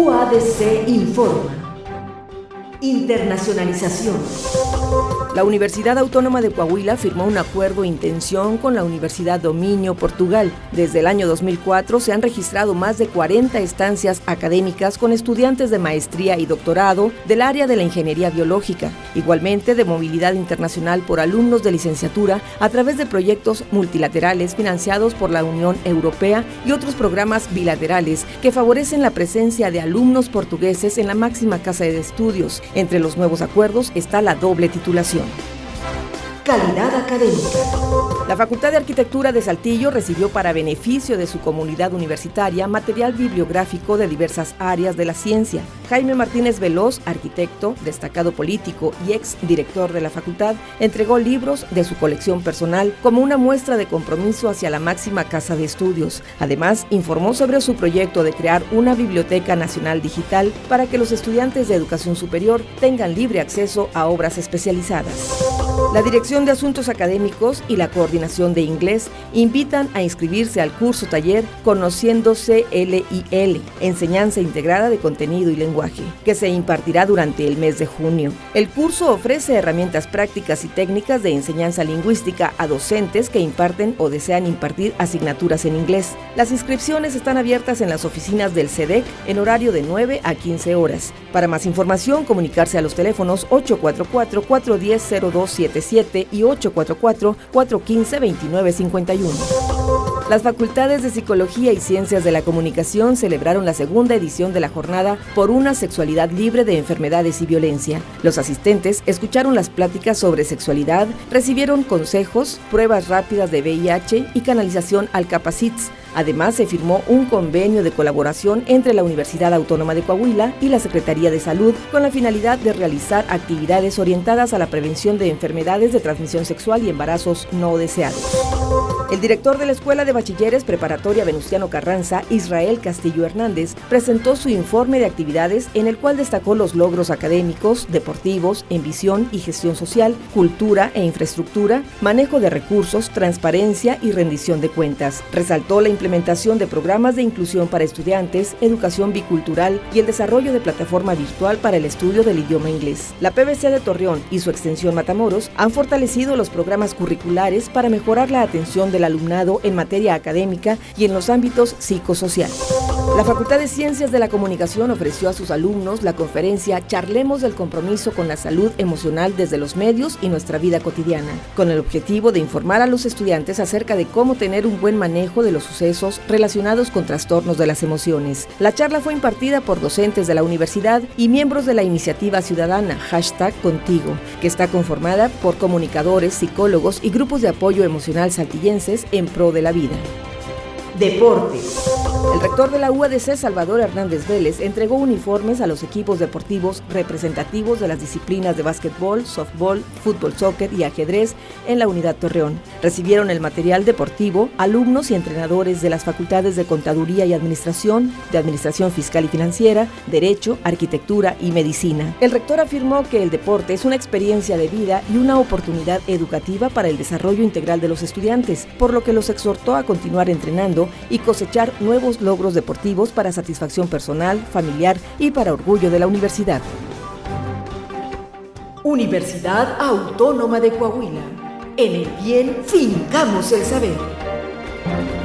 UADC informa. Internacionalización. La Universidad Autónoma de Coahuila firmó un acuerdo de intención con la Universidad Dominio Portugal. Desde el año 2004 se han registrado más de 40 estancias académicas con estudiantes de maestría y doctorado del área de la ingeniería biológica, igualmente de movilidad internacional por alumnos de licenciatura a través de proyectos multilaterales financiados por la Unión Europea y otros programas bilaterales que favorecen la presencia de alumnos portugueses en la máxima casa de estudios. Entre los nuevos acuerdos está la doble titulación. Welcome. Calidad académica. La Facultad de Arquitectura de Saltillo recibió para beneficio de su comunidad universitaria material bibliográfico de diversas áreas de la ciencia. Jaime Martínez Veloz, arquitecto, destacado político y ex director de la facultad, entregó libros de su colección personal como una muestra de compromiso hacia la máxima casa de estudios. Además, informó sobre su proyecto de crear una biblioteca nacional digital para que los estudiantes de educación superior tengan libre acceso a obras especializadas. La Dirección de Asuntos Académicos y la Coordinación de Inglés invitan a inscribirse al curso taller Conociéndose LIL, Enseñanza Integrada de Contenido y Lenguaje, que se impartirá durante el mes de junio. El curso ofrece herramientas prácticas y técnicas de enseñanza lingüística a docentes que imparten o desean impartir asignaturas en inglés. Las inscripciones están abiertas en las oficinas del CEDEC e en horario de 9 a 15 horas. Para más información, comunicarse a los teléfonos 844 410 0277 y 844-415-2951. Las facultades de Psicología y Ciencias de la Comunicación celebraron la segunda edición de la jornada por una sexualidad libre de enfermedades y violencia. Los asistentes escucharon las pláticas sobre sexualidad, recibieron consejos, pruebas rápidas de VIH y canalización al Capacits, Además, se firmó un convenio de colaboración entre la Universidad Autónoma de Coahuila y la Secretaría de Salud con la finalidad de realizar actividades orientadas a la prevención de enfermedades de transmisión sexual y embarazos no deseados. El director de la Escuela de Bachilleres Preparatoria Venustiano Carranza, Israel Castillo Hernández, presentó su informe de actividades en el cual destacó los logros académicos, deportivos, en visión y gestión social, cultura e infraestructura, manejo de recursos, transparencia y rendición de cuentas. Resaltó la implementación de programas de inclusión para estudiantes, educación bicultural y el desarrollo de plataforma virtual para el estudio del idioma inglés. La PBC de Torreón y su extensión Matamoros han fortalecido los programas curriculares para mejorar la atención de alumnado en materia académica y en los ámbitos psicosociales. La Facultad de Ciencias de la Comunicación ofreció a sus alumnos la conferencia Charlemos del compromiso con la salud emocional desde los medios y nuestra vida cotidiana, con el objetivo de informar a los estudiantes acerca de cómo tener un buen manejo de los sucesos relacionados con trastornos de las emociones. La charla fue impartida por docentes de la universidad y miembros de la iniciativa ciudadana hashtag Contigo, que está conformada por comunicadores, psicólogos y grupos de apoyo emocional saltillense en pro de la vida. Deportes. El rector de la UADC, Salvador Hernández Vélez, entregó uniformes a los equipos deportivos representativos de las disciplinas de básquetbol, softball, fútbol, soccer y ajedrez en la unidad Torreón. Recibieron el material deportivo alumnos y entrenadores de las facultades de Contaduría y Administración, de Administración Fiscal y Financiera, Derecho, Arquitectura y Medicina. El rector afirmó que el deporte es una experiencia de vida y una oportunidad educativa para el desarrollo integral de los estudiantes, por lo que los exhortó a continuar entrenando y cosechar logros deportivos para satisfacción personal, familiar y para orgullo de la universidad. Universidad Autónoma de Coahuila. En el bien fincamos el saber.